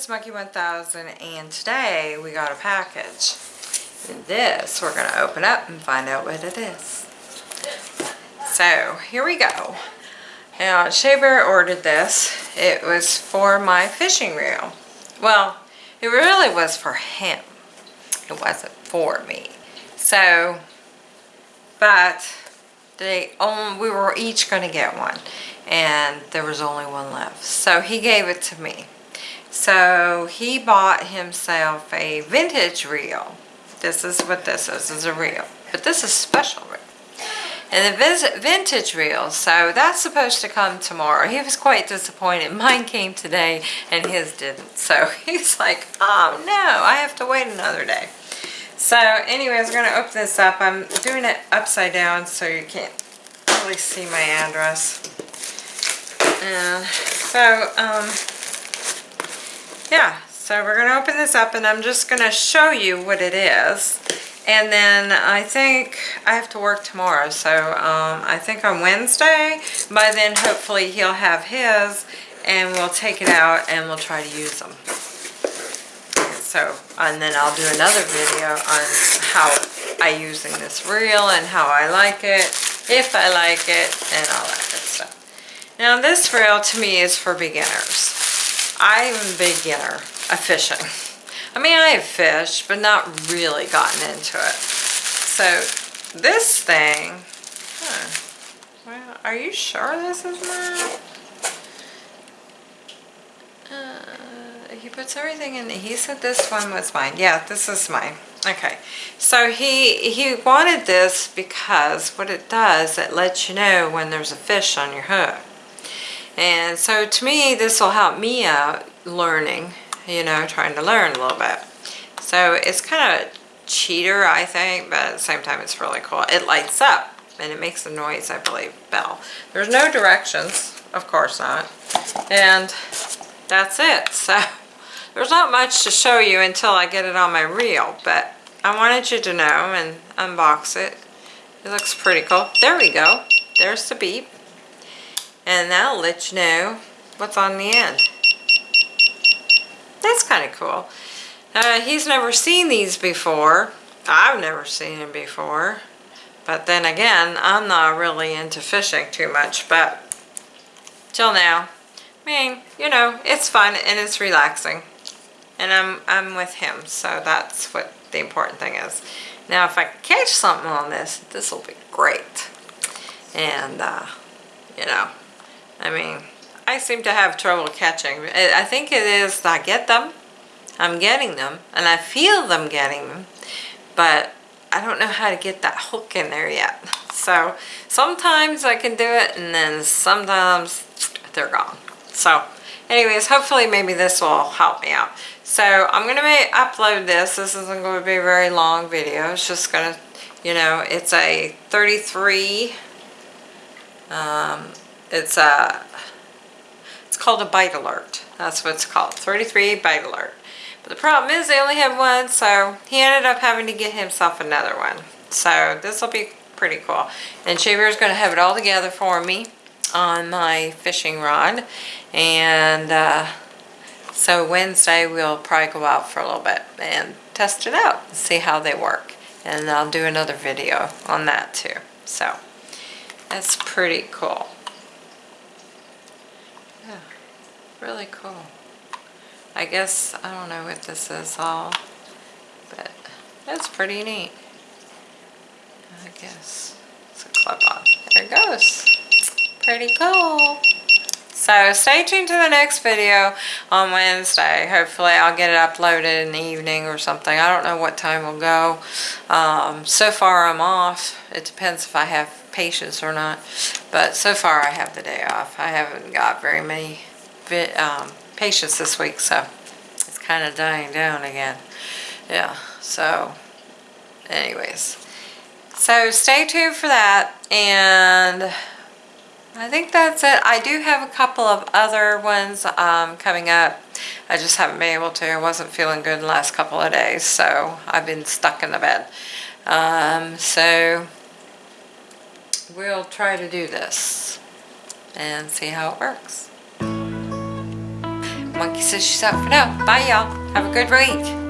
it's Monkey 1000 and today we got a package. And this we're going to open up and find out what it is. So here we go. Now Shaver ordered this. It was for my fishing reel. Well, it really was for him. It wasn't for me. So, but they only, we were each going to get one and there was only one left. So he gave it to me. So he bought himself a vintage reel. This is what this is, is a reel. But this is special reel. And the vintage reel, so that's supposed to come tomorrow. He was quite disappointed. Mine came today and his didn't. So he's like, oh no, I have to wait another day. So anyways, we're going to open this up. I'm doing it upside down so you can't really see my address. And so, um, yeah, so we're going to open this up and I'm just going to show you what it is. And then I think I have to work tomorrow, so um, I think on Wednesday, by then hopefully he'll have his and we'll take it out and we'll try to use them. So, and then I'll do another video on how I using this reel and how I like it, if I like it, and all that good stuff. Now this reel to me is for beginners. I'm a beginner of fishing. I mean, I have fished, but not really gotten into it. So this thing, huh, well, are you sure this is mine? Uh, he puts everything in, he said this one was mine. Yeah, this is mine. Okay, so he he wanted this because what it does, it lets you know when there's a fish on your hook. And so to me, this will help me out learning, you know, trying to learn a little bit. So it's kind of a cheater, I think, but at the same time, it's really cool. It lights up and it makes a noise, I believe, bell. There's no directions, of course not. And that's it. So there's not much to show you until I get it on my reel, but I wanted you to know and unbox it. It looks pretty cool. There we go. There's the beep and that'll let you know what's on the end. That's kind of cool. Uh, he's never seen these before. I've never seen them before. But then again, I'm not really into fishing too much, but till now, I mean, you know, it's fun and it's relaxing. And I'm, I'm with him, so that's what the important thing is. Now, if I catch something on this, this will be great. And, uh, you know, I mean, I seem to have trouble catching. I think it is that I get them, I'm getting them, and I feel them getting them, but I don't know how to get that hook in there yet. So sometimes I can do it, and then sometimes they're gone. So anyways, hopefully maybe this will help me out. So I'm going to upload this. This isn't going to be a very long video. It's just going to, you know, it's a 33 um, it's a, it's called a bite alert. That's what it's called, 33 bite alert. But the problem is they only have one, so he ended up having to get himself another one. So this will be pretty cool. And Shaver is going to have it all together for me on my fishing rod. And uh, so Wednesday we'll probably go out for a little bit and test it out and see how they work. And I'll do another video on that too. So that's pretty cool. Really cool. I guess, I don't know what this is all, but that's pretty neat. I guess it's a clip-on. There it goes. Pretty cool. So stay tuned to the next video on Wednesday. Hopefully I'll get it uploaded in the evening or something. I don't know what time we'll go. Um, so far I'm off. It depends if I have patients or not. But so far I have the day off. I haven't got very many um, patients this week, so it's kind of dying down again. Yeah, so anyways. So stay tuned for that, and I think that's it. I do have a couple of other ones um, coming up. I just haven't been able to. I wasn't feeling good the last couple of days, so I've been stuck in the bed. Um, so we'll try to do this and see how it works. Monkey says she's out for now. Bye, y'all. Have a good week.